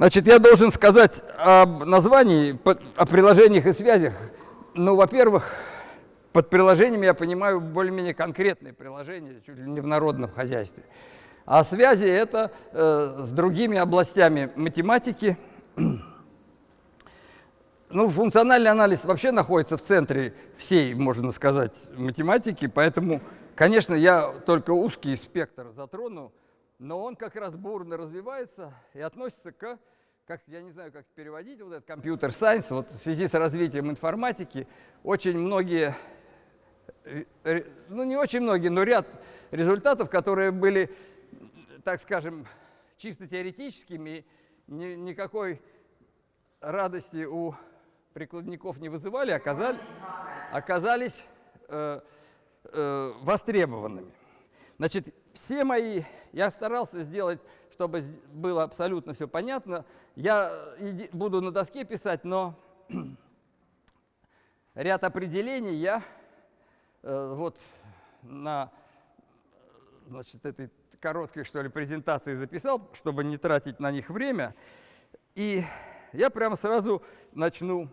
Значит, я должен сказать об названии, о приложениях и связях. Ну, во-первых, под приложениями я понимаю более-менее конкретные приложения, чуть ли не в народном хозяйстве. А связи – это э, с другими областями математики. Ну, функциональный анализ вообще находится в центре всей, можно сказать, математики, поэтому, конечно, я только узкий спектр затрону, но он как раз бурно развивается и относится к, как, я не знаю, как переводить вот этот компьютер-сайенс, вот в связи с развитием информатики очень многие, э, э, ну не очень многие, но ряд результатов, которые были, так скажем, чисто теоретическими, ни, никакой радости у прикладников не вызывали, оказали, оказались э, э, востребованными. Значит, все мои, я старался сделать, чтобы было абсолютно все понятно. Я буду на доске писать, но ряд определений я э, вот на значит, этой короткой, что ли, презентации записал, чтобы не тратить на них время. И я прямо сразу начну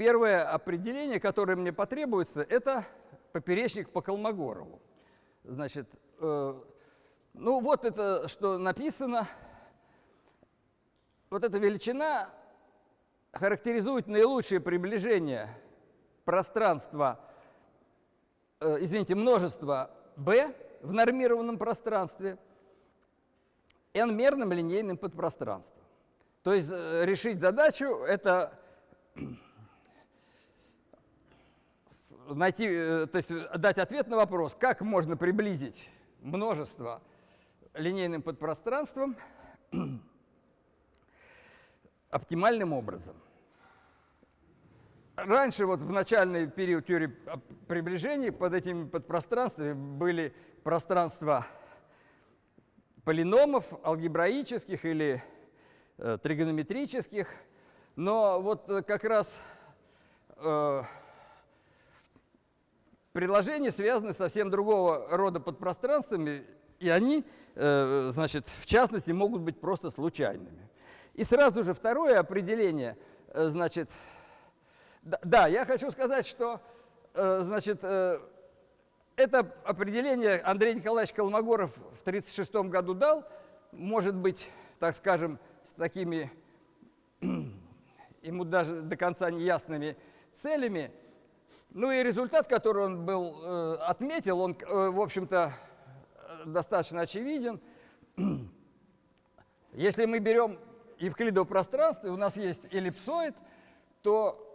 Первое определение, которое мне потребуется, это поперечник по Колмогорову. Значит, э, ну вот это, что написано. Вот эта величина характеризует наилучшее приближение пространства, э, извините, множества b в нормированном пространстве n-мерным линейным подпространством. То есть э, решить задачу – это найти, э, то есть э, дать ответ на вопрос, как можно приблизить множество линейным подпространством оптимальным образом. Раньше, вот в начальный период теории приближений, под этими подпространствами были пространства полиномов, алгебраических или э, тригонометрических, но вот э, как раз э, Предложения связаны совсем другого рода подпространствами, и они, э, значит, в частности, могут быть просто случайными. И сразу же второе определение, э, значит, да, я хочу сказать, что, э, значит, это определение Андрей Николаевич Колмогоров в 1936 году дал, может быть, так скажем, с такими ему даже до конца неясными целями, ну и результат, который он был, э, отметил, он, э, в общем-то, достаточно очевиден. Если мы берем евклидово пространство, у нас есть эллипсоид, то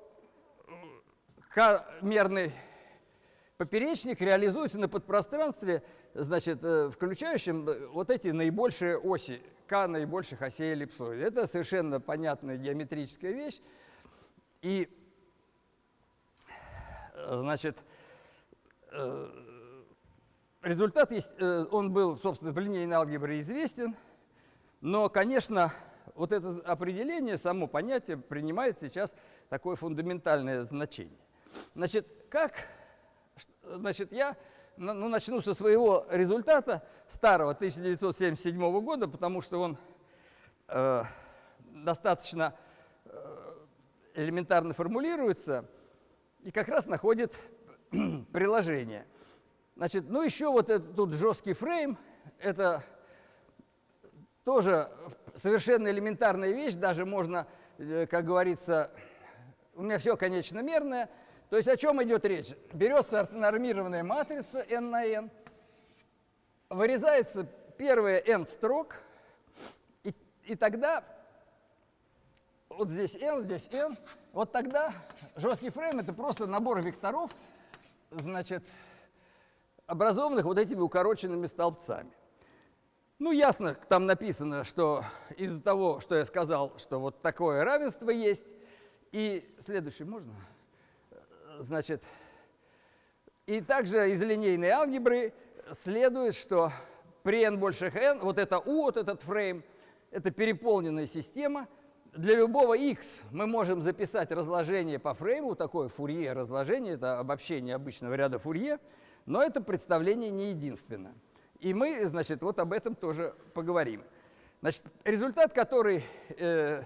К-мерный поперечник реализуется на подпространстве, значит, э, включающем вот эти наибольшие оси, К наибольших осей эллипсоида. Это совершенно понятная геометрическая вещь. И Значит, э, результат, есть, э, он был, собственно, в линейной алгебре известен, но, конечно, вот это определение, само понятие принимает сейчас такое фундаментальное значение. Значит, как, значит, я ну, начну со своего результата старого 1977 года, потому что он э, достаточно э, элементарно формулируется и как раз находит приложение. Значит, ну еще вот этот тут жесткий фрейм, это тоже совершенно элементарная вещь, даже можно, э, как говорится, у меня все конечно мерное. То есть о чем идет речь? Берется нормированная матрица n на n, вырезается первые n строк, и, и тогда вот здесь n, здесь n, вот тогда жесткий фрейм – это просто набор векторов, значит, образованных вот этими укороченными столбцами. Ну, ясно, там написано, что из-за того, что я сказал, что вот такое равенство есть, и следующий можно? Значит, и также из линейной алгебры следует, что при n больше n, вот это u, вот этот фрейм, это переполненная система – для любого x мы можем записать разложение по фрейму, такое фурье разложение, это обобщение обычного ряда фурье, но это представление не единственное. И мы, значит, вот об этом тоже поговорим. Значит, результат, который э,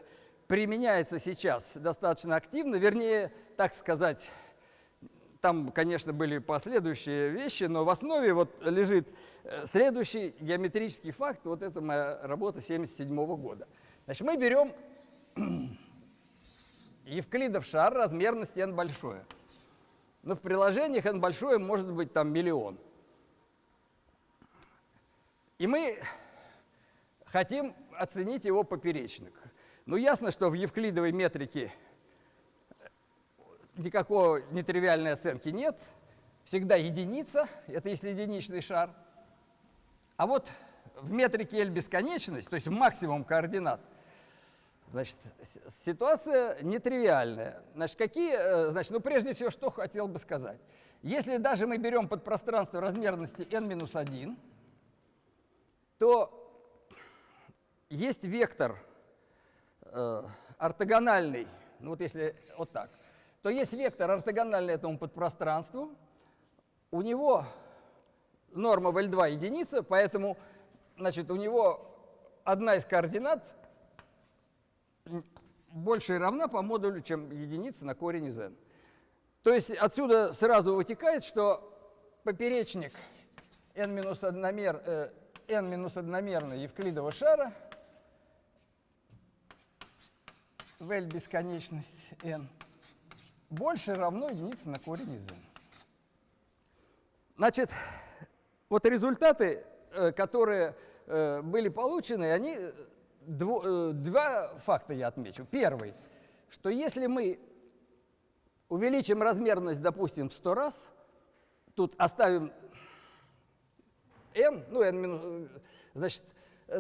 применяется сейчас достаточно активно, вернее, так сказать, там, конечно, были последующие вещи, но в основе вот лежит э, следующий геометрический факт. Вот это моя работа 1977 года. Значит, мы берем Евклидов шар размерности n большое. Но в приложениях n большое может быть там миллион. И мы хотим оценить его поперечник. Ну, ясно, что в евклидовой метрике никакой нетривиальной оценки нет. Всегда единица, это если единичный шар. А вот в метрике L бесконечность, то есть в максимум координат, значит, ситуация нетривиальная. Значит, какие, э, значит, ну, прежде всего, что хотел бы сказать. Если даже мы берем подпространство размерности n-1, то есть вектор э, ортогональный, ну вот если вот так, то есть вектор ортогональный этому подпространству, у него норма в L2 единица, поэтому значит, у него одна из координат больше и равна по модулю, чем единица на корень из n. То есть отсюда сразу вытекает, что поперечник n-одномер, э, n-одномерный евклидового шара в L бесконечность n больше равно единице на корень из n. Значит, вот результаты, э, которые э, были получены, они э, два факта я отмечу. Первый, что если мы увеличим размерность, допустим, в 100 раз, тут оставим n, ну, n минус, значит,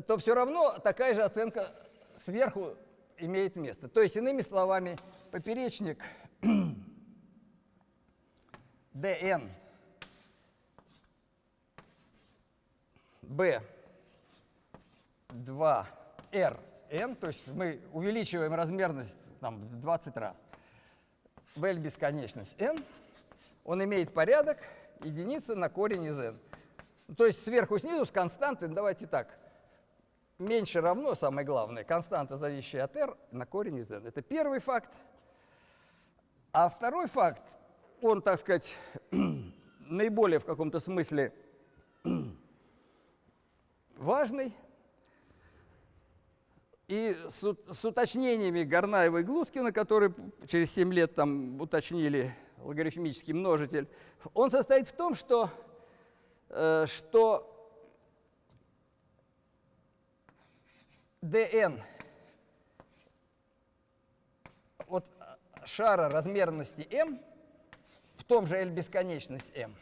то все равно такая же оценка сверху имеет место. То есть, иными словами, поперечник dn b 2 r n, то есть мы увеличиваем размерность там, в 20 раз. v бесконечность n, он имеет порядок единица на корень из n. То есть сверху снизу с константой, давайте так, меньше равно, самое главное, константа, зависящая от r, на корень из n. Это первый факт. А второй факт, он, так сказать, наиболее в каком-то смысле важный. И с, с уточнениями Горнаева и Глускина, которые через 7 лет там уточнили логарифмический множитель, он состоит в том, что, э, что dn вот шара размерности m в том же L бесконечность m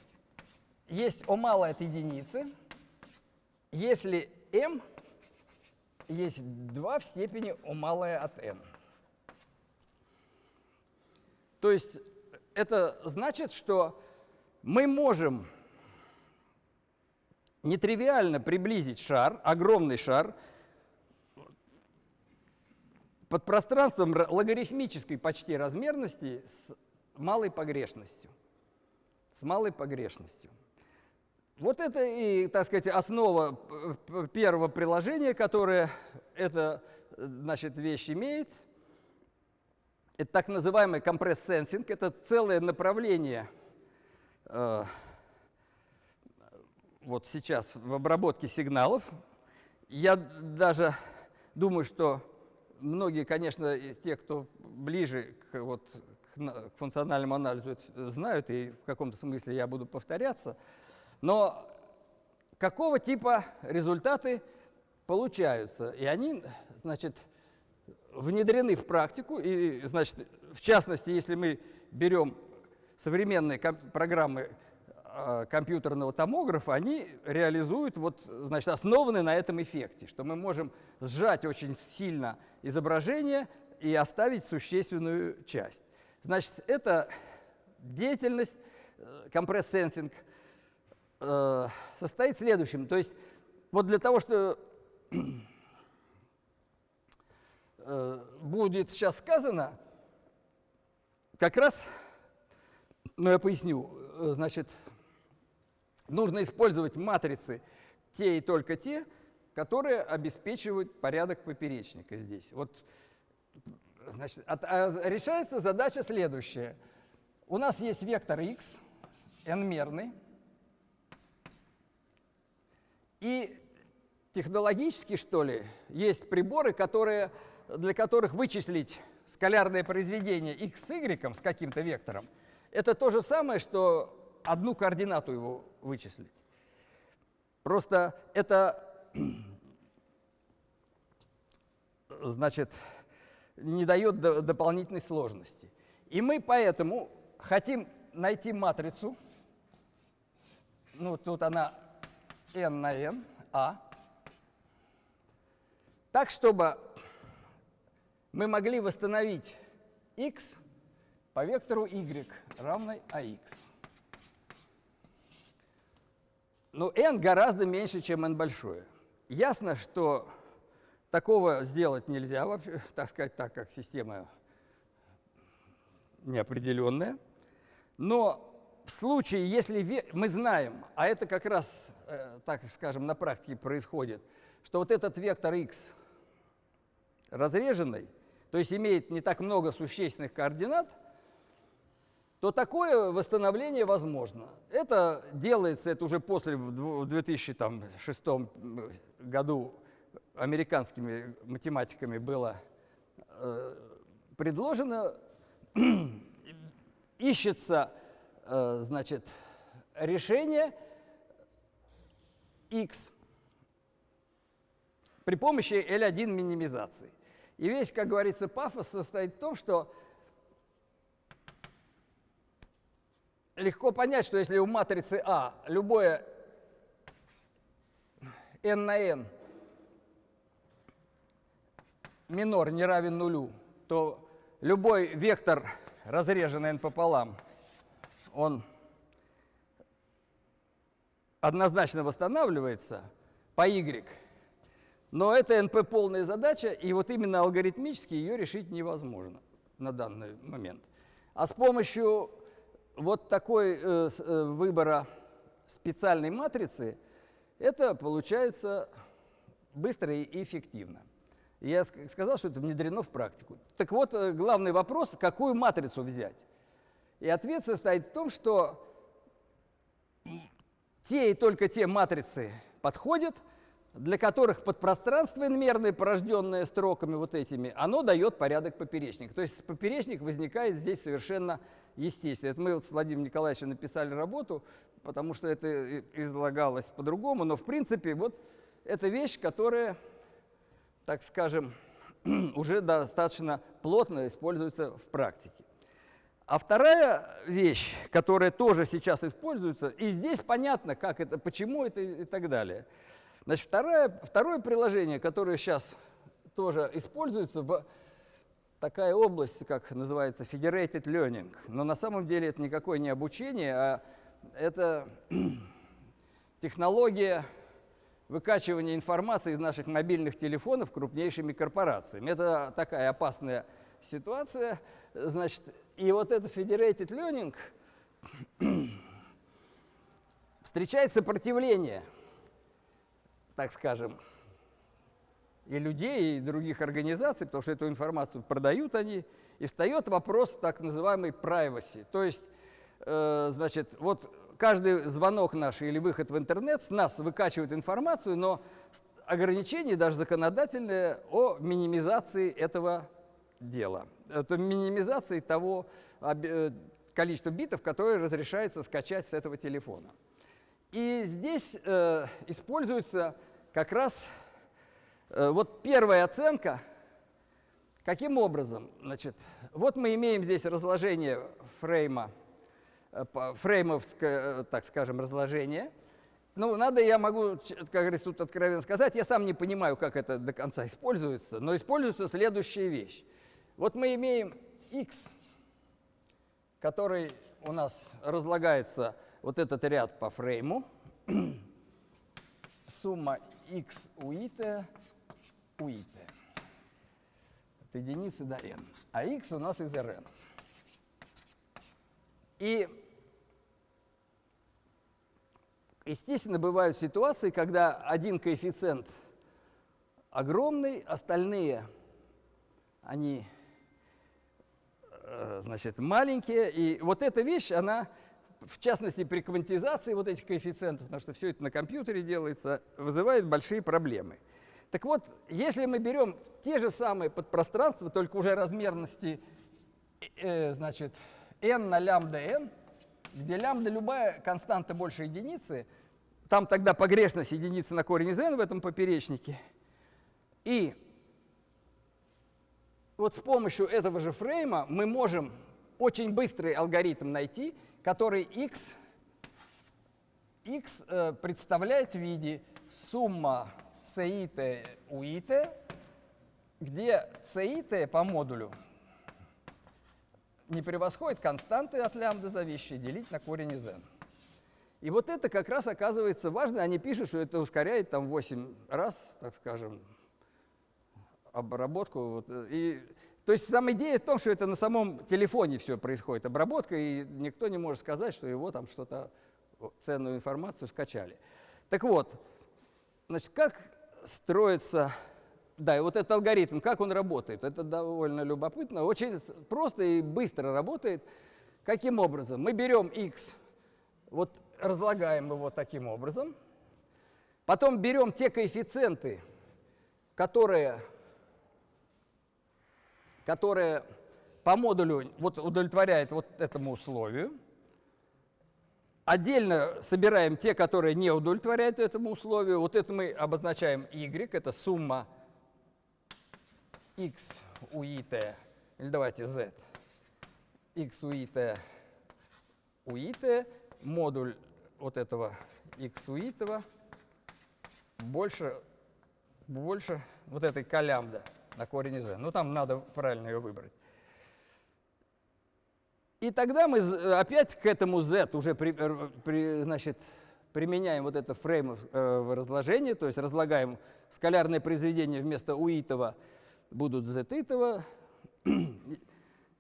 есть О малое от единицы, если m есть 2 в степени О малое от n. То есть это значит, что мы можем нетривиально приблизить шар, огромный шар, под пространством логарифмической почти размерности с малой погрешностью. С малой погрешностью. Вот это и, так сказать, основа первого приложения, которое эта значит, вещь имеет. Это так называемый компресс-сенсинг. Это целое направление э, вот сейчас в обработке сигналов. Я даже думаю, что многие, конечно, те, кто ближе к, вот, к функциональному анализу, знают, и в каком-то смысле я буду повторяться. Но какого типа результаты получаются? И они, значит, внедрены в практику. И, значит, в частности, если мы берем современные программы Э, компьютерного томографа, они реализуют, вот, значит, основаны на этом эффекте, что мы можем сжать очень сильно изображение и оставить существенную часть. Значит, это деятельность, э, компресс-сенсинг, э, состоит в следующем. То есть вот для того, что будет сейчас сказано, как раз, ну я поясню, значит, нужно использовать матрицы те и только те, которые обеспечивают порядок поперечника здесь. Вот, значит, от, а решается задача следующая. У нас есть вектор x, n-мерный, и технологически, что ли, есть приборы, которые, для которых вычислить скалярное произведение x с y с каким-то вектором, это то же самое, что одну координату его вычислить. Просто это, значит, не дает дополнительной сложности. И мы поэтому хотим найти матрицу, ну, тут она n на n, а, так, чтобы мы могли восстановить x по вектору y равной ax. Но n гораздо меньше, чем n большое. Ясно, что такого сделать нельзя, вообще, так сказать, так как система неопределенная. Но случае, если мы знаем, а это как раз, э, так скажем, на практике происходит, что вот этот вектор x разреженный, то есть имеет не так много существенных координат, то такое восстановление возможно. Это делается, это уже после, в 2006 году американскими математиками было э, предложено. Ищется, значит, решение x при помощи L1 минимизации. И весь, как говорится, пафос состоит в том, что легко понять, что если у матрицы А любое n на n минор не равен нулю, то любой вектор, разреженный n пополам, он однозначно восстанавливается по y. Но это НП полная задача, и вот именно алгоритмически ее решить невозможно на данный момент. А с помощью вот такой э, э, выбора специальной матрицы это получается быстро и эффективно. Я сказал, что это внедрено в практику. Так вот, э, главный вопрос, какую матрицу взять? И ответ состоит в том, что те и только те матрицы подходят, для которых подпространство инмерное, порожденное строками вот этими, оно дает порядок поперечника. То есть поперечник возникает здесь совершенно естественно. Это мы вот с Владимиром Николаевичем написали работу, потому что это излагалось по-другому, но в принципе вот это вещь, которая, так скажем, уже достаточно плотно используется в практике. А вторая вещь, которая тоже сейчас используется, и здесь понятно, как это, почему это и так далее – Значит, второе, второе приложение, которое сейчас тоже используется в такая область, как называется Federated Learning. Но на самом деле это никакое не обучение, а это технология выкачивания информации из наших мобильных телефонов крупнейшими корпорациями. Это такая опасная ситуация. Значит, и вот это Federated Learning встречает сопротивление – так скажем, и людей, и других организаций, потому что эту информацию продают они, и встает вопрос так называемой privacy. То есть, э, значит, вот каждый звонок наш или выход в интернет с нас выкачивает информацию, но ограничение даже законодательное о минимизации этого дела. Это минимизации того э, количества битов, которые разрешается скачать с этого телефона. И здесь э, используется как раз э, вот первая оценка. Каким образом? Значит, вот мы имеем здесь разложение фрейма, э, фреймовское, э, так скажем, разложение. Ну, надо, я могу, как говорится, тут откровенно сказать, я сам не понимаю, как это до конца используется, но используется следующая вещь. Вот мы имеем x, который у нас разлагается вот этот ряд по фрейму, сумма x у it у it от единицы до n, а x у нас из Rn. И, естественно, бывают ситуации, когда один коэффициент огромный, остальные, они, значит, маленькие. И вот эта вещь, она, в частности, при квантизации вот этих коэффициентов, потому что все это на компьютере делается, вызывает большие проблемы. Так вот, если мы берем те же самые подпространства, только уже размерности, э, значит, n на лямбда n, где лямбда любая константа больше единицы, там тогда погрешность единицы на корень из n в этом поперечнике. И вот с помощью этого же фрейма мы можем очень быстрый алгоритм найти, который x, x э, представляет в виде сумма CIT UIT, где CIT по модулю не превосходит константы от лямбда зависящие делить на корень из n. И вот это как раз оказывается важно. Они пишут, что это ускоряет там 8 раз, так скажем, обработку. Вот, и, то есть сама идея в том, что это на самом телефоне все происходит, обработка, и никто не может сказать, что его там что-то, ценную информацию скачали. Так вот, значит, как строится да, и вот этот алгоритм, как он работает, это довольно любопытно. Очень просто и быстро работает. Каким образом? Мы берем x, вот разлагаем его таким образом, потом берем те коэффициенты, которые, которые по модулю вот удовлетворяют вот этому условию, Отдельно собираем те, которые не удовлетворяют этому условию. Вот это мы обозначаем y, это сумма x у it, или давайте z, x у it у it, модуль вот этого x у it больше, больше вот этой колямбда на корень z. Ну, там надо правильно ее выбрать. И тогда мы опять к этому z уже при, э, при, значит, применяем вот это фрейм э, разложение, то есть разлагаем скалярное произведение вместо уитова будут z-итово.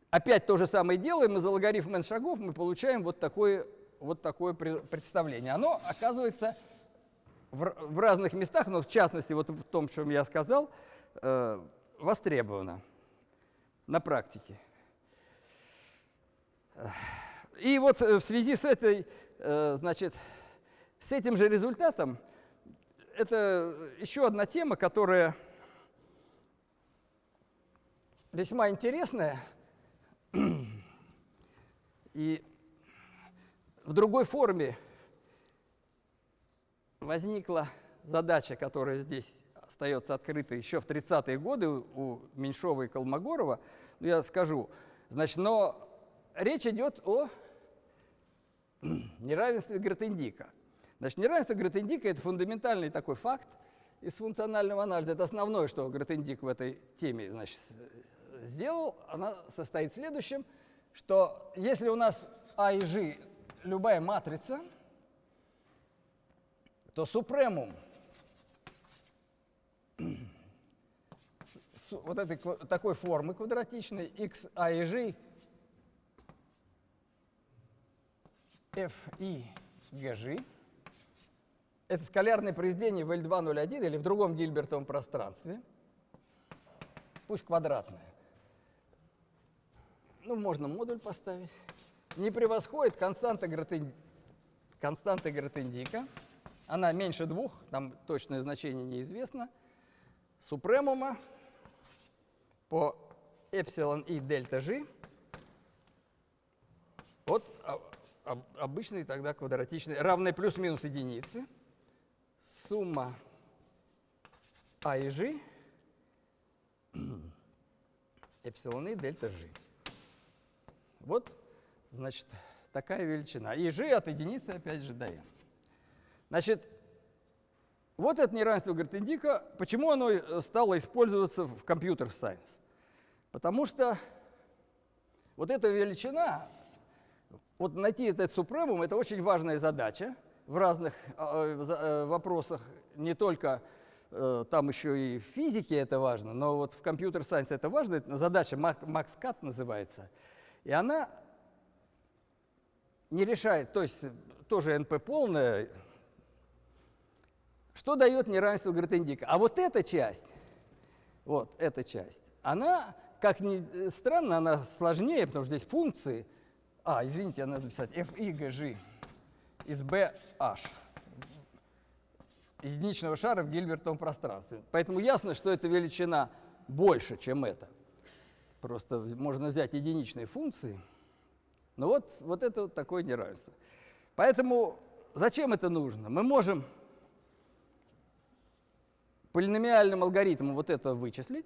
Опять то же самое делаем, из алгоритма n шагов мы получаем вот такое, вот такое представление. Оно оказывается в, в разных местах, но в частности вот в том, чем я сказал, э, востребовано на практике. И вот э, в связи с этой, э, значит, с этим же результатом, это еще одна тема, которая весьма интересная. И в другой форме возникла задача, которая здесь остается открытой еще в 30-е годы у Меньшова и Колмогорова. Ну, я скажу. Значит, но речь идет о неравенстве Гротендика. Значит, неравенство Гротендика – это фундаментальный такой факт из функционального анализа. Это основное, что Гротендик в этой теме значит, сделал, она состоит в следующем, что если у нас А и G любая матрица, то супремум вот этой такой формы квадратичной x, a и g f и gg это скалярное произведение в L201 или в другом Гильбертовом пространстве, пусть квадратное. Ну, можно модуль поставить, не превосходит константа, Гратен... константа Гратендика. Она меньше двух, там точное значение неизвестно. Супремума по эпсилон и дельта g от обычной тогда квадратичной, равной плюс-минус единицы. Сумма а и g эпсилон и дельта g. Вот, значит, такая величина. И g от единицы опять же до n. Значит, вот это неравенство Гартендика. Почему оно стало использоваться в компьютер-сайенс? Потому что вот эта величина, вот найти этот супремум, это очень важная задача в разных э, э, вопросах, не только э, там еще и в физике это важно, но вот в компьютер-сайенсе это важно, это задача Макс-Кат называется – и она не решает, то есть тоже НП полная, что дает неравенство Гратендика. А вот эта часть, вот эта часть, она, как ни странно, она сложнее, потому что здесь функции, а, извините, надо написать f i g g из b h единичного шара в Гильбертовом пространстве. Поэтому ясно, что эта величина больше, чем это. Просто можно взять единичные функции. Но вот, вот это вот такое неравенство. Поэтому зачем это нужно? Мы можем полиномиальным алгоритмом вот это вычислить,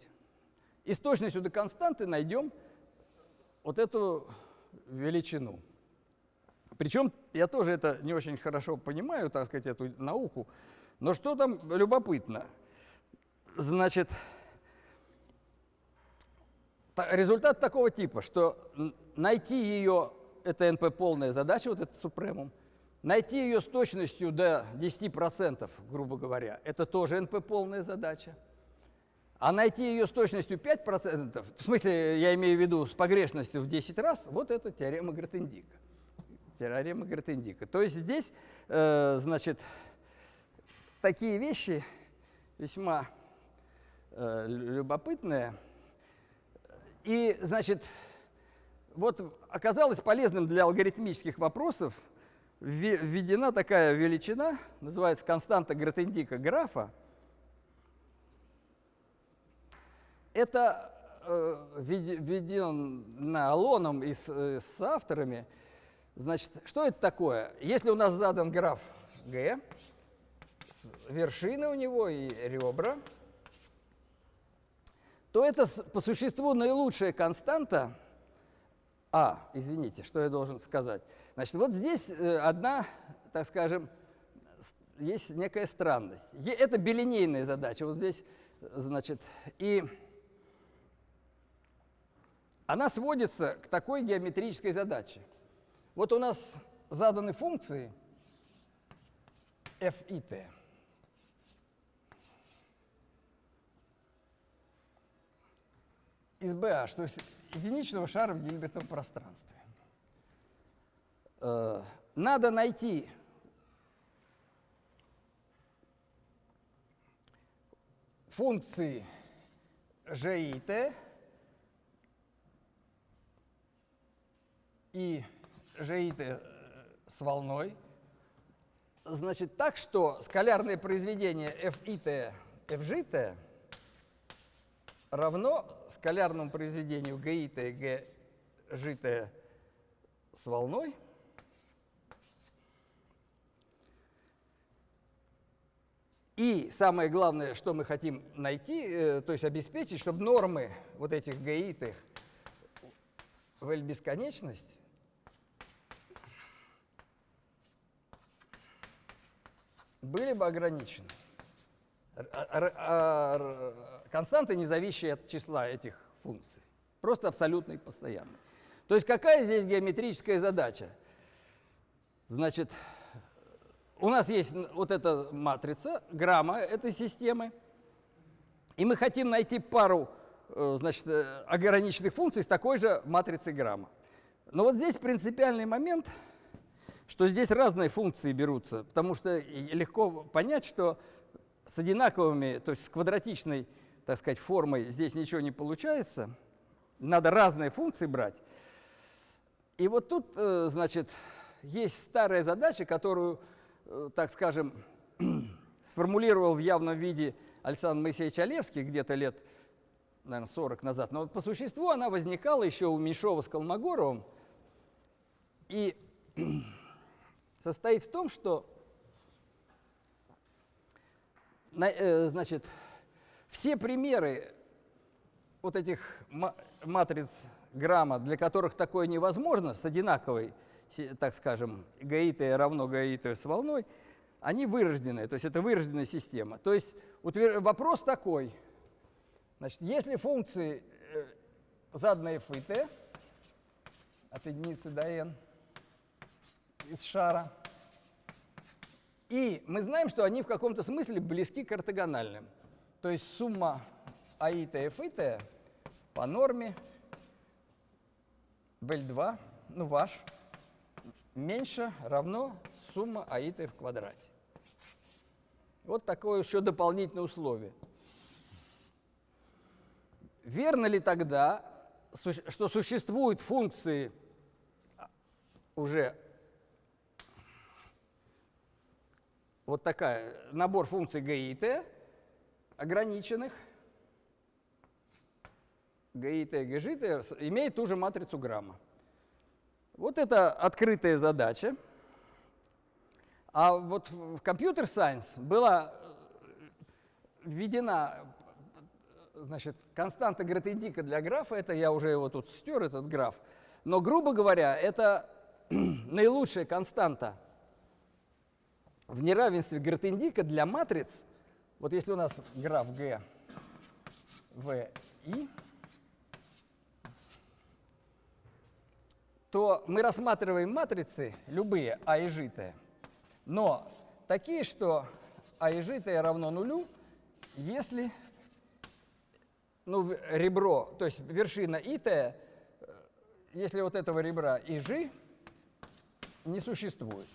и с точностью до константы найдем вот эту величину. Причем я тоже это не очень хорошо понимаю, так сказать, эту науку, но что там любопытно? Значит, результат такого типа, что найти ее, это NP полная задача, вот этот супремум, найти ее с точностью до 10%, грубо говоря, это тоже NP полная задача. А найти ее с точностью 5%, в смысле, я имею в виду с погрешностью в 10 раз, вот это теорема Гратендика. Теорема Гратендика. То есть здесь, э, значит, такие вещи весьма э, любопытные. И, значит, вот оказалось полезным для алгоритмических вопросов введена такая величина, называется константа Гратендика графа. Это э, введено Алоном и с, э, с авторами. Значит, что это такое? Если у нас задан граф G, вершины у него и ребра, то это по существу наилучшая константа. А, извините, что я должен сказать. Значит, вот здесь э, одна, так скажем, есть некая странность. Это билинейная задача. Вот здесь, значит, и она сводится к такой геометрической задаче. Вот у нас заданы функции f и t. из BH, то есть единичного шара в Гильбертовом пространстве. Э, надо найти функции g и t и g и t с волной, значит, так что скалярное произведение f и t, f g t равно скалярному произведению ГИТ и ГЖТ с волной И самое главное, что мы хотим найти, э, то есть обеспечить, чтобы нормы вот этих гаитых в L бесконечность были бы ограничены. Константы, не зависящие от числа этих функций. Просто абсолютно и постоянный. То есть какая здесь геометрическая задача? Значит, у нас есть вот эта матрица, грамма этой системы, и мы хотим найти пару э, значит, э, ограниченных функций с такой же матрицей грамма. Но вот здесь принципиальный момент, что здесь разные функции берутся, потому что легко понять, что с одинаковыми, то есть с квадратичной, так сказать, формой здесь ничего не получается. Надо разные функции брать. И вот тут, э, значит, есть старая задача, которую, э, так скажем, сформулировал в явном виде Александр Моисеевич Олевский где-то лет, наверное, 40 назад. Но по существу она возникала еще у Меньшова с Колмогоровым. И состоит в том, что значит, все примеры вот этих матриц грамма, для которых такое невозможно, с одинаковой, так скажем, гаитой равно гаитой с волной, они вырожденные, то есть это вырожденная система. То есть вопрос такой, значит, если функции э, заданные f и t от единицы до n из шара, и мы знаем, что они в каком-то смысле близки к ортогональным. То есть сумма аита и фита по норме BL2, ну ваш, меньше равно сумма аита в квадрате. Вот такое еще дополнительное условие. верно ли тогда, что существуют функции уже вот такая, набор функций g и t ограниченных, g и g, g, t имеет ту же матрицу грамма. Вот это открытая задача. А вот в компьютер сайенс была введена значит, константа Гретендика для графа, это я уже его тут стер, этот граф, но, грубо говоря, это наилучшая константа в неравенстве Гретендика для матриц, вот если у нас граф G, V, I, то мы рассматриваем матрицы, любые А и Ж, но такие, что А и Ж равно нулю, если ну, ребро, то есть вершина ИТ, э, если вот этого ребра ИЖ не существует.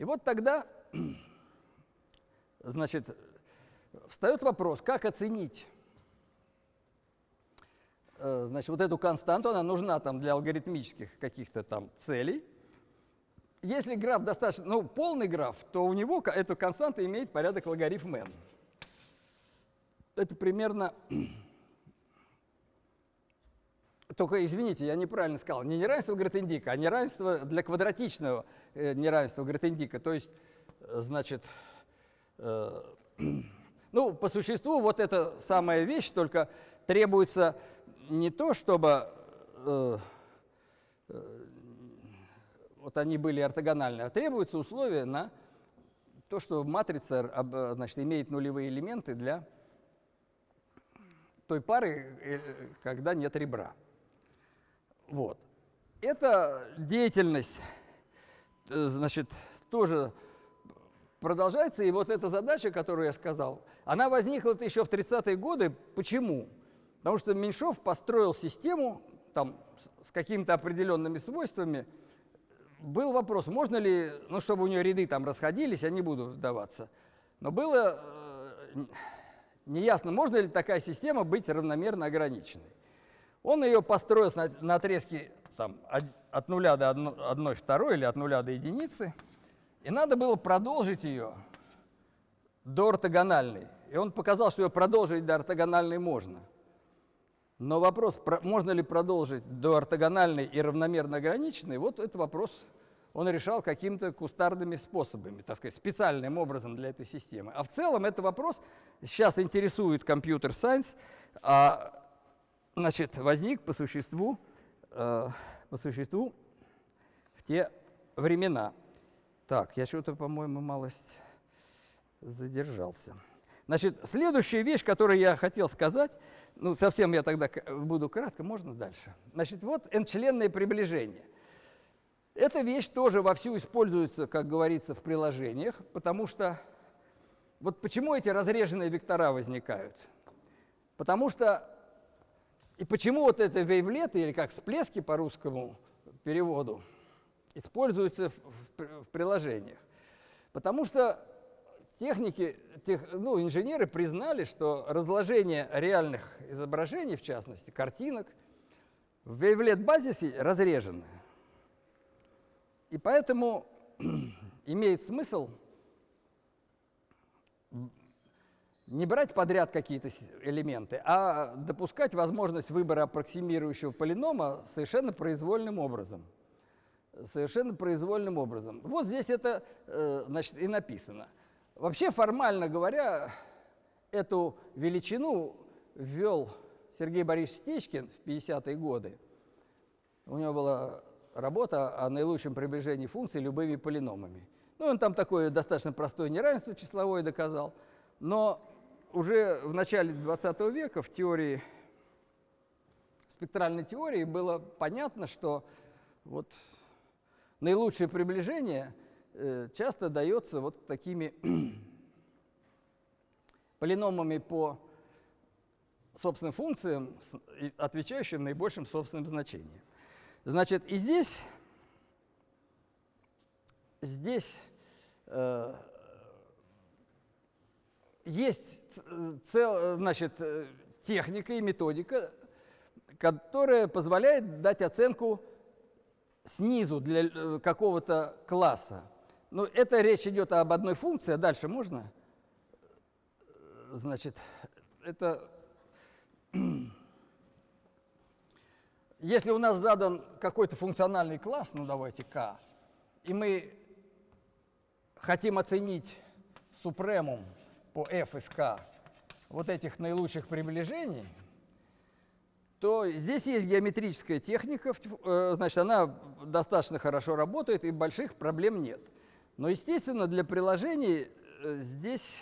И вот тогда, значит, встает вопрос, как оценить э, значит, вот эту константу, она нужна там для алгоритмических каких-то там целей. Если граф достаточно, ну, полный граф, то у него эта константа имеет порядок логарифм n это примерно... Только, извините, я неправильно сказал, не неравенство Гретендика, а неравенство для квадратичного э, неравенства Гретендика. То есть, э, значит, э, ну, по существу вот эта самая вещь, только требуется не то, чтобы э, э, вот они были ортогональны, а требуется условие на то, что матрица значит, имеет нулевые элементы для той пары, э, когда нет ребра. Вот. Эта деятельность, э, значит, тоже продолжается. И вот эта задача, которую я сказал, она возникла еще в 30-е годы. Почему? Потому что Меньшов построил систему там, с какими-то определенными свойствами. Был вопрос, можно ли, ну, чтобы у нее ряды там расходились, я не буду вдаваться. Но было э, неясно, можно ли такая система быть равномерно ограниченной. Он ее построил на отрезке там, от нуля до 1, 2 или от нуля до единицы, и надо было продолжить ее до ортогональной. И он показал, что ее продолжить до ортогональной можно. Но вопрос, можно ли продолжить до ортогональной и равномерно ограниченной, вот это вопрос он решал какими-то кустарными способами, так сказать, специальным образом для этой системы. А в целом это вопрос сейчас интересует компьютер-сайенс, значит, возник по существу, э, по существу в те времена. Так, я что-то, по-моему, малость задержался. Значит, следующая вещь, которую я хотел сказать, ну, совсем я тогда буду кратко, можно дальше? Значит, вот n-членное приближение. Эта вещь тоже вовсю используется, как говорится, в приложениях, потому что вот почему эти разреженные вектора возникают? Потому что и почему вот это вейвлеты, или как всплески по русскому переводу, используются в, приложениях? Потому что техники, тех, ну, инженеры признали, что разложение реальных изображений, в частности, картинок, в вейвлет-базисе разреженное. И поэтому имеет смысл не брать подряд какие-то элементы, а допускать возможность выбора аппроксимирующего полинома совершенно произвольным образом. Совершенно произвольным образом. Вот здесь это э, значит, и написано. Вообще, формально говоря, эту величину ввел Сергей Борисович Стечкин в 50-е годы. У него была работа о наилучшем приближении функций любыми полиномами. Ну, он там такое достаточно простое неравенство числовое доказал, но уже в начале 20 века в теории, в спектральной теории было понятно, что вот наилучшее приближение э, часто дается вот такими полиномами по собственным функциям, отвечающим наибольшим собственным значениям. Значит, и здесь, здесь э, есть цел, значит, техника и методика, которая позволяет дать оценку снизу для э, какого-то класса. Ну, это речь идет об одной функции, а дальше можно? Значит, это... Если у нас задан какой-то функциональный класс, ну давайте k, и мы хотим оценить супремум по f из k вот этих наилучших приближений, то здесь есть геометрическая техника, э, значит, она достаточно хорошо работает, и больших проблем нет. Но, естественно, для приложений э, здесь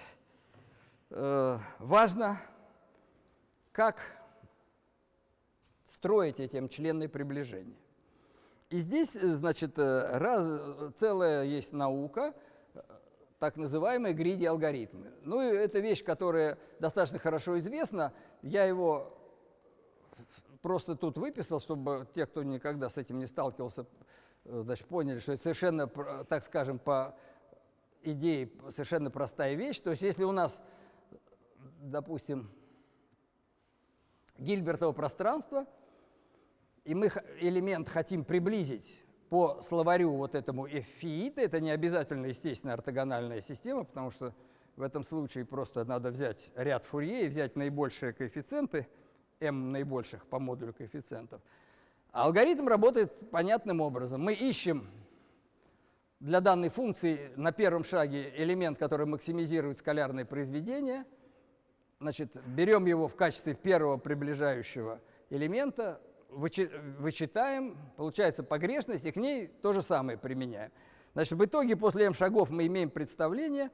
э, важно, как строить эти членные приближения. И здесь, значит, раз, целая есть наука, так называемые гриди-алгоритмы. Ну, и это вещь, которая достаточно хорошо известна. Я его просто тут выписал, чтобы те, кто никогда с этим не сталкивался, э, значит, поняли, что это совершенно, так скажем, по идее совершенно простая вещь. То есть если у нас, допустим, Гильбертово пространство, и мы элемент хотим приблизить по словарю вот этому эфиита, это не обязательно, естественно, ортогональная система, потому что в этом случае просто надо взять ряд Фурье и взять наибольшие коэффициенты – m наибольших по модулю коэффициентов. алгоритм работает понятным образом. Мы ищем для данной функции на первом шаге элемент, который максимизирует скалярное произведение. Значит, берем его в качестве первого приближающего элемента, вычитаем, получается погрешность, и к ней то же самое применяем. Значит, в итоге после m шагов мы имеем представление,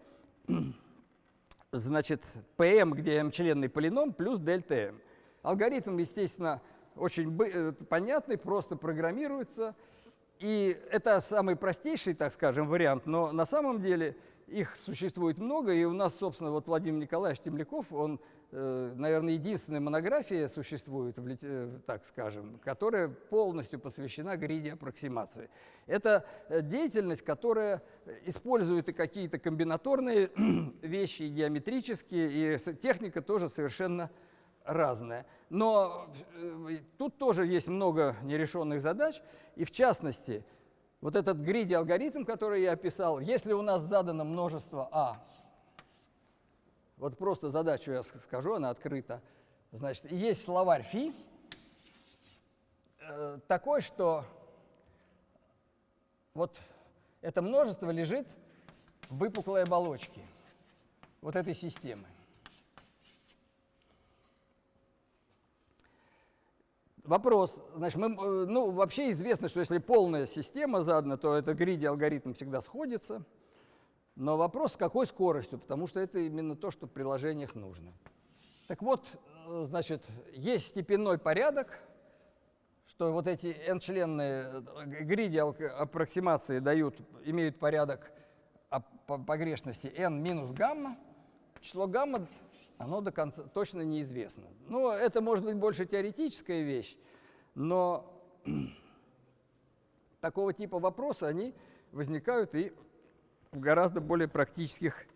значит, pm, где m членный полином, плюс дельта m. Алгоритм, естественно, очень э, понятный, просто программируется. И это самый простейший, так скажем, вариант, но на самом деле их существует много, и у нас, собственно, вот Владимир Николаевич Темляков, он, э, наверное, единственная монография существует, э, так скажем, которая полностью посвящена гриди-аппроксимации. Это деятельность, которая использует и какие-то комбинаторные вещи, и геометрические, и техника тоже совершенно разное. Но э, тут тоже есть много нерешенных задач, и в частности, вот этот гриди-алгоритм, который я описал, если у нас задано множество А, вот просто задачу я скажу, она открыта, значит, есть словарь фи, э, такой, что вот это множество лежит в выпуклой оболочке вот этой системы. Вопрос, значит, мы, э, ну, вообще известно, что если полная система задана, то это гриди алгоритм всегда сходится. Но вопрос, с какой скоростью, потому что это именно то, что в приложениях нужно. Так вот, э, значит, есть степенной порядок, что вот эти n-членные э, гриди аппроксимации дают, имеют порядок погрешности n минус гамма. Число гамма оно до конца точно неизвестно. Ну, это может быть больше теоретическая вещь, но такого типа вопросы, они возникают и в гораздо более практических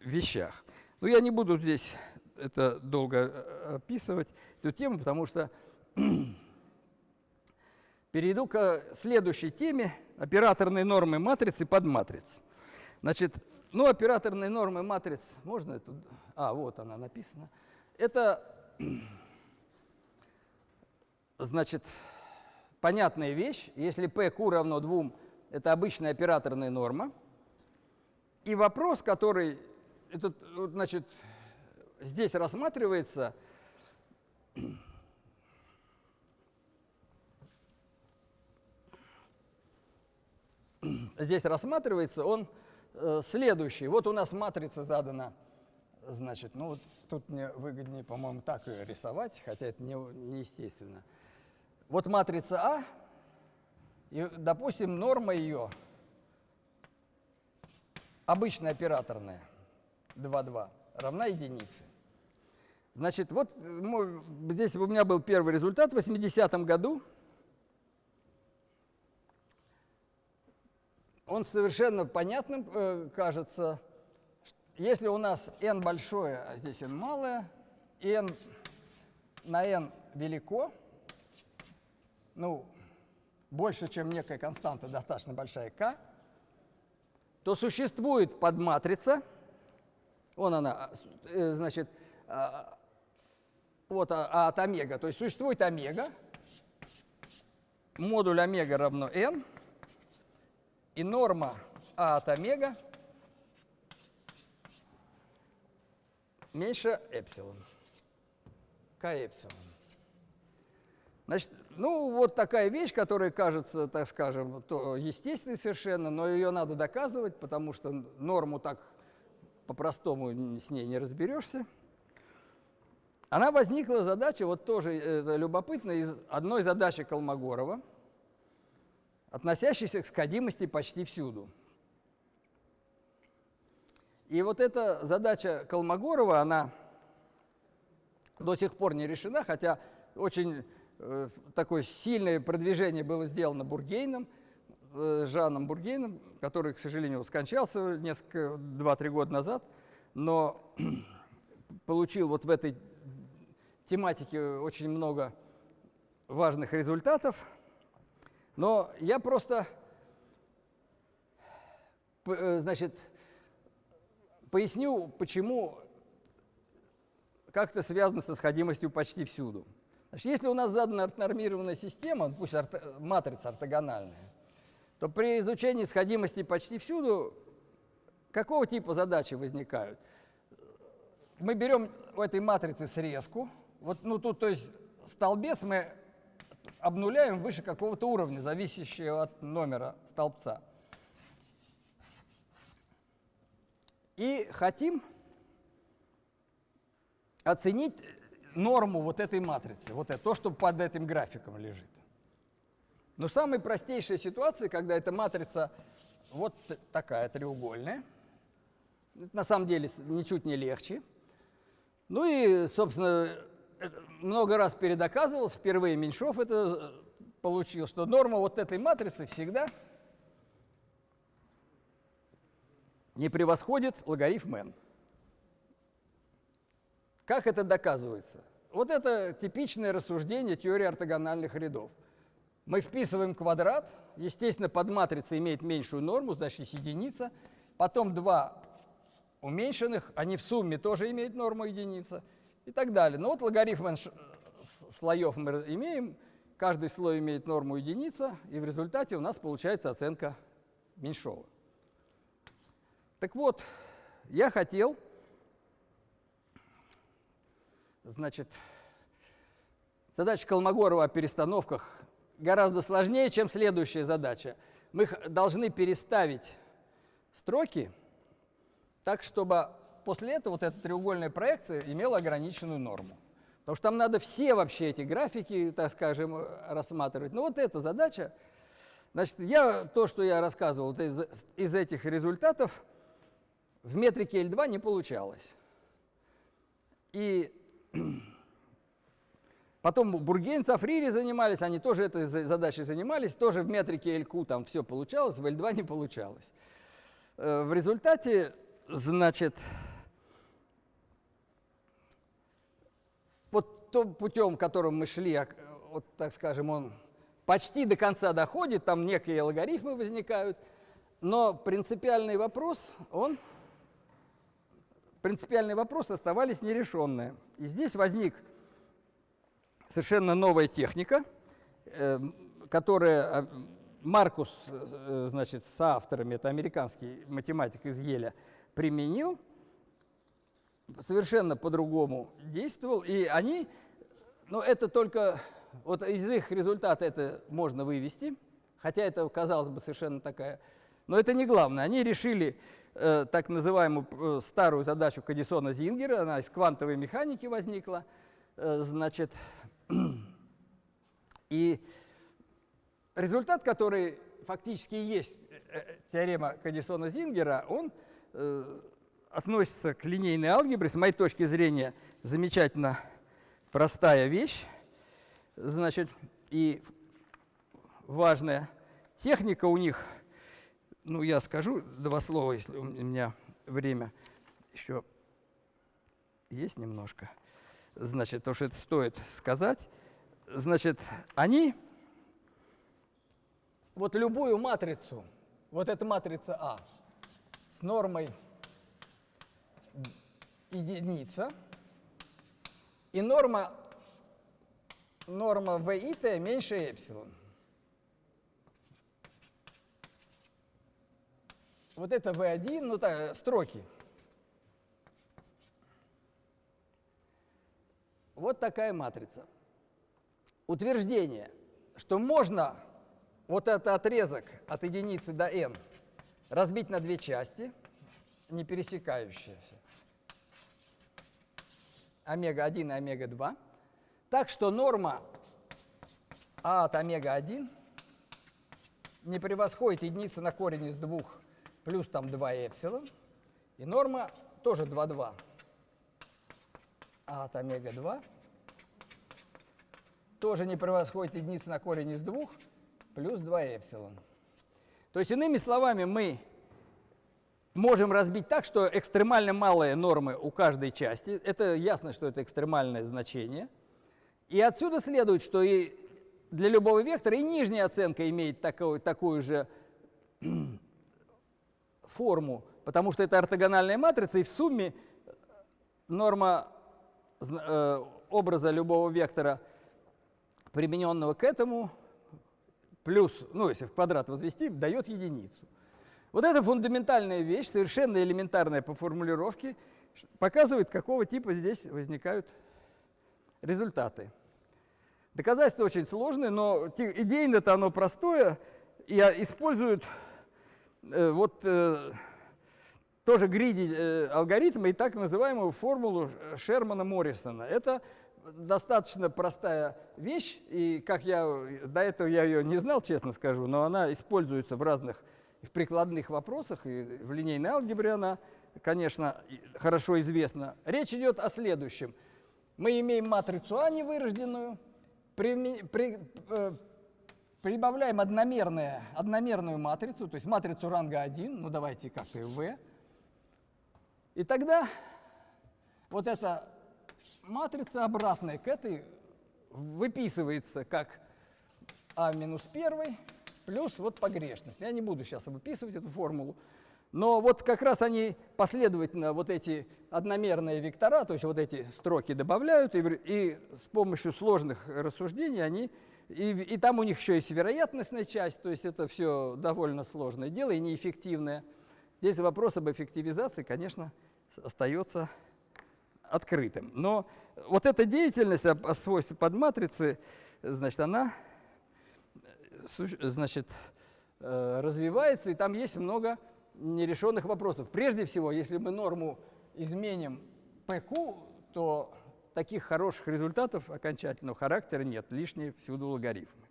вещах. Но я не буду здесь это долго э, описывать, эту тему, потому что перейду к следующей теме – операторные нормы матрицы под матриц. Значит, ну, операторные нормы матриц, можно это? А, вот она написана. Это, значит, понятная вещь. Если PQ равно 2, это обычная операторная норма. И вопрос, который, этот, значит, здесь рассматривается, здесь рассматривается, он Э, следующий. Вот у нас матрица задана. Значит, ну вот тут мне выгоднее, по-моему, так ее рисовать, хотя это не, неестественно. Вот матрица А, и, допустим, норма ее обычная операторная 2,2 равна единице. Значит, вот здесь у меня был первый результат в 80-м году. Он совершенно понятным э, кажется. Если у нас n большое, а здесь n малое, n на n велико, ну, больше, чем некая константа, достаточно большая k, то существует подматрица, вон она, э, значит, а, вот а, а от омега, то есть существует омега, модуль омега равно n, и норма а от омега меньше эпсилон, к эпсилон. Значит, ну, вот такая вещь, которая кажется, так скажем, естественной совершенно, но ее надо доказывать, потому что норму так по-простому с ней не разберешься. Она возникла задача, вот тоже это любопытно, из одной задачи Колмогорова, относящейся к сходимости почти всюду. И вот эта задача Колмогорова, она до сих пор не решена, хотя очень э, такое сильное продвижение было сделано Бургейном, э, Жаном Бургейном, который, к сожалению, скончался несколько, два-три года назад, но получил вот в этой тематике очень много важных результатов. Но я просто, э, значит, Поясню, почему как-то связано со сходимостью почти всюду. Значит, если у нас задана нормированная система, пусть орто, матрица ортогональная, то при изучении сходимости почти всюду какого типа задачи возникают? Мы берем в этой матрице срезку, вот, ну тут, то есть столбец мы обнуляем выше какого-то уровня, зависящего от номера столбца. И хотим оценить норму вот этой матрицы, вот это, то, что под этим графиком лежит. Но самая простейшая ситуация, когда эта матрица вот такая треугольная, это на самом деле ничуть не легче. Ну и, собственно, много раз передоказывалось, впервые Меньшов это получил, что норма вот этой матрицы всегда не превосходит логарифм n. Как это доказывается? Вот это типичное рассуждение теории ортогональных рядов. Мы вписываем квадрат, естественно, под матрицей имеет меньшую норму, значит, есть единица. Потом два уменьшенных, они в сумме тоже имеют норму единица и так далее. Ну вот логарифм n слоев мы имеем, каждый слой имеет норму единица, и в результате у нас получается оценка меньшого. Так вот, я хотел, значит, задача Колмогорова о перестановках гораздо сложнее, чем следующая задача. Мы должны переставить строки так, чтобы после этого вот эта треугольная проекция имела ограниченную норму. Потому что там надо все вообще эти графики, так скажем, рассматривать. Но вот эта задача, значит, я, то, что я рассказывал из, из этих результатов, в метрике L2 не получалось. И потом Бургейн, Сафрири занимались, они тоже этой задачей занимались, тоже в метрике LQ там все получалось, в L2 не получалось. Э, в результате, значит, вот путем, которым мы шли, а, вот так скажем, он почти до конца доходит, там некие алгоритмы возникают, но принципиальный вопрос, он принципиальные вопросы оставались нерешенные. И здесь возник совершенно новая техника, э, которая э, Маркус, э, значит, с авторами, это американский математик из Еля, применил, совершенно по-другому действовал, и они, ну это только, вот из их результата это можно вывести, хотя это, казалось бы, совершенно такая но это не главное. Они решили э, так называемую э, старую задачу Кадисона Зингера, она из квантовой механики возникла. Э, значит, и результат, который фактически есть э, теорема Кадисона Зингера, он э, относится к линейной алгебре. С моей точки зрения, замечательно простая вещь. Значит, и важная техника у них – ну, я скажу два слова, если у меня время еще есть немножко. значит, то, что это стоит сказать, значит, они вот любую матрицу, вот эта матрица А с нормой единица, и норма, норма v и t меньше эпсилон. Вот это v1, ну так, строки. Вот такая матрица. Утверждение, что можно вот этот отрезок от единицы до n разбить на две части, не пересекающиеся, омега-1 и омега-2, так что норма а от омега-1 не превосходит единицу на корень из двух плюс там 2 эпсилон, и норма тоже 2,2 а от омега-2 тоже не превосходит единицу на корень из двух плюс 2 эпсилон. То есть, иными словами, мы можем разбить так, что экстремально малые нормы у каждой части, это ясно, что это экстремальное значение, и отсюда следует, что и для любого вектора и нижняя оценка имеет такую, такую же форму, потому что это ортогональная матрица, и в сумме норма э, образа любого вектора, примененного к этому, плюс, ну, если в квадрат возвести, дает единицу. Вот эта фундаментальная вещь, совершенно элементарная по формулировке, показывает, какого типа здесь возникают результаты. Доказательство очень сложное, но идейно-то оно простое, и используют э, вот э, тоже гриди э, алгоритма и так называемую формулу Шермана-Моррисона. Это достаточно простая вещь, и как я до этого я ее не знал, честно скажу, но она используется в разных в прикладных вопросах, и в линейной алгебре она, конечно, хорошо известна. Речь идет о следующем. Мы имеем матрицу А невырожденную, при, при, э, прибавляем одномерное, одномерную матрицу, то есть матрицу ранга 1, ну давайте как-то V, и тогда вот эта матрица обратная к этой выписывается как А минус 1 плюс вот погрешность. Я не буду сейчас выписывать эту формулу, но вот как раз они последовательно вот эти одномерные вектора, то есть вот эти строки добавляют, и, и с помощью сложных рассуждений они, и, и там у них еще есть вероятностная часть, то есть это все довольно сложное дело и неэффективное. Здесь вопрос об эффективизации, конечно, остается открытым. Но вот эта деятельность о, о подматрицы, значит, она значит, э, развивается, и там есть много нерешенных вопросов. Прежде всего, если мы норму изменим PQ, то таких хороших результатов окончательного характера нет, лишние всюду логарифмы.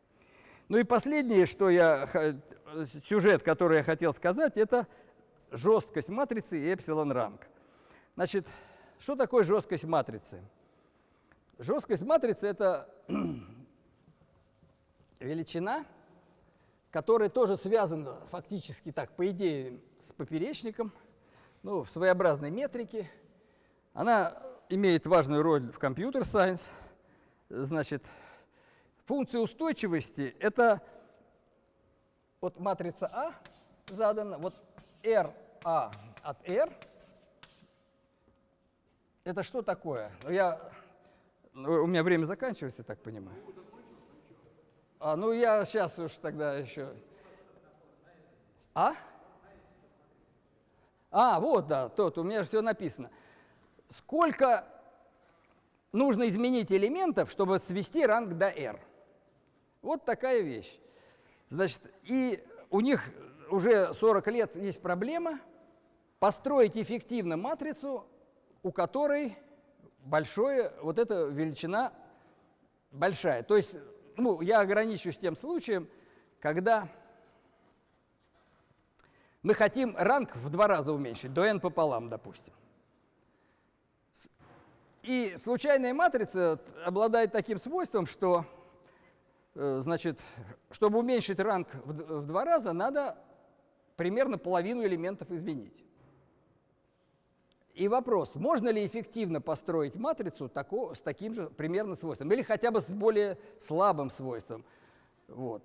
Ну и последнее, что я, сюжет, который я хотел сказать, это жесткость матрицы и эпсилон ранг. Значит, что такое жесткость матрицы? Жесткость матрицы – это величина, которая тоже связана фактически так, по идее, с поперечником, ну, в своеобразной метрике. Она имеет важную роль в компьютер-сайенс. Значит, функция устойчивости – это вот матрица А задана, вот RA а от R – это что такое? Ну, я, ну, у меня время заканчивается, так понимаю. А, ну я сейчас уж тогда еще. А? А, вот, да, тот, у меня же все написано. Сколько нужно изменить элементов, чтобы свести ранг до R? Вот такая вещь. Значит, и у них уже 40 лет есть проблема построить эффективно матрицу, у которой большое, вот эта величина большая. То есть ну, я ограничусь тем случаем, когда мы хотим ранг в два раза уменьшить, до n пополам, допустим. И случайная матрица обладает таким свойством, что, э, значит, чтобы уменьшить ранг в два раза, надо примерно половину элементов изменить. И вопрос, можно ли эффективно построить матрицу с таким же примерно свойством, или хотя бы с более слабым свойством. Вот.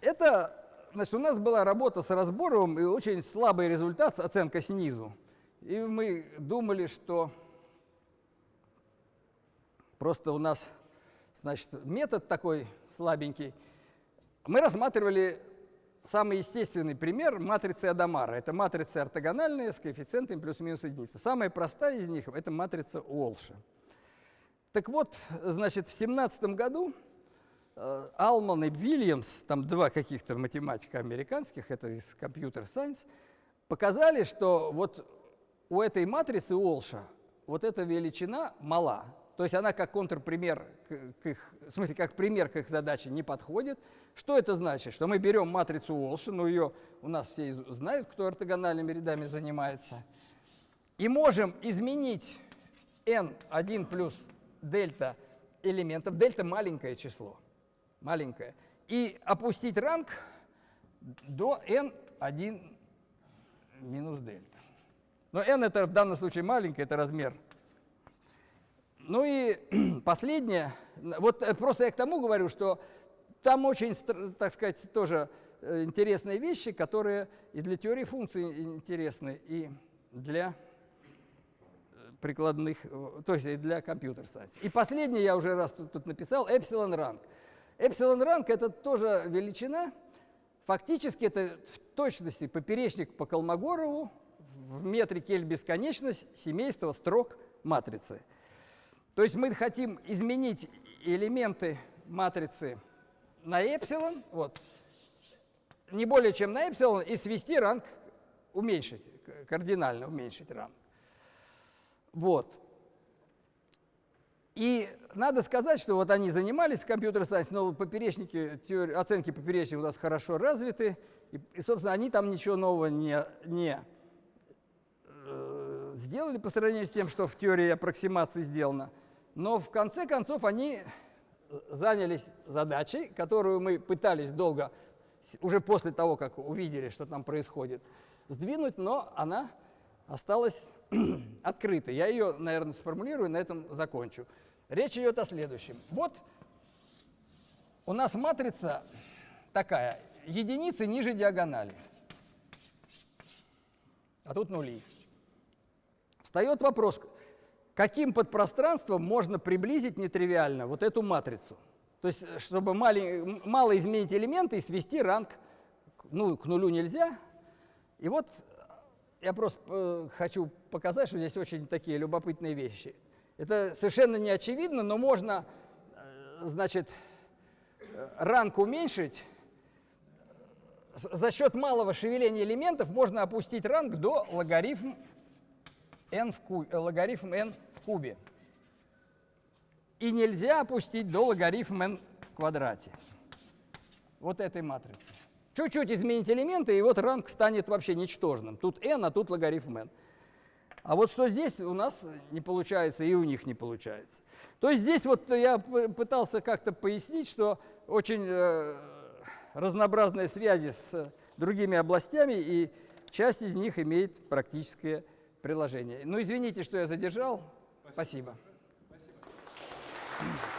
Это, значит, у нас была работа с разбором и очень слабый результат, оценка снизу. И мы думали, что просто у нас, значит, метод такой слабенький. Мы рассматривали самый естественный пример матрицы Адамара. Это матрица ортогональная с коэффициентами плюс-минус единицы. Самая простая из них – это матрица Уолша. Так вот, значит, в 17 году э, Алман и Вильямс, там два каких-то математика американских, это из компьютер Science, показали, что вот у этой матрицы Уолша вот эта величина мала. То есть она как контрпример к, к их, в смысле, как пример к их задаче не подходит. Что это значит? Что мы берем матрицу Уолша, ну ее у нас все знают, кто ортогональными рядами занимается, и можем изменить n1 плюс дельта элементов, дельта маленькое число, маленькое, и опустить ранг до n1 минус дельта. Но n это в данном случае маленькое, это размер ну и последнее, вот э, просто я к тому говорю, что там очень, так сказать, тоже э, интересные вещи, которые и для теории функций интересны, и для э, прикладных, то есть и для компьютер сайенс. И последнее я уже раз тут, тут написал, эпсилон ранг. Эпсилон ранг это тоже величина, фактически это в точности поперечник по Колмогорову в метре кель бесконечность семейства строк матрицы. То есть мы хотим изменить элементы матрицы на эпсилон, вот, не более чем на эпсилон, и свести ранг, уменьшить, кардинально уменьшить ранг. Вот. И надо сказать, что вот они занимались компьютер-сайенс, но поперечники, оценки поперечников у нас хорошо развиты, и, и, собственно, они там ничего нового не, не э, сделали по сравнению с тем, что в теории аппроксимации сделано. Но в конце концов они занялись задачей, которую мы пытались долго, уже после того, как увидели, что там происходит, сдвинуть, но она осталась открытой. Я ее, наверное, сформулирую, на этом закончу. Речь идет о следующем. Вот у нас матрица такая, единицы ниже диагонали, а тут нули. Встает вопрос, каким подпространством можно приблизить нетривиально вот эту матрицу. То есть, э, чтобы мало изменить элементы и свести ранг ну, к нулю нельзя. И вот э, я просто э, хочу показать, что здесь очень такие любопытные вещи. Это совершенно не очевидно, но можно, значит, ранг уменьшить. За счет малого шевеления элементов можно опустить ранг до логарифм n в ку, логарифм n кубе. И нельзя опустить до логарифм n в квадрате. Вот этой матрицы. Чуть-чуть изменить элементы, и вот ранг станет вообще ничтожным. Тут n, а тут логарифм n. А вот что здесь у нас не получается, и у них не получается. То есть здесь вот я пытался как-то пояснить, что очень э, разнообразные связи с другими областями, и часть из них имеет практическое приложение. Ну, извините, что я задержал. Спасибо. Спасибо.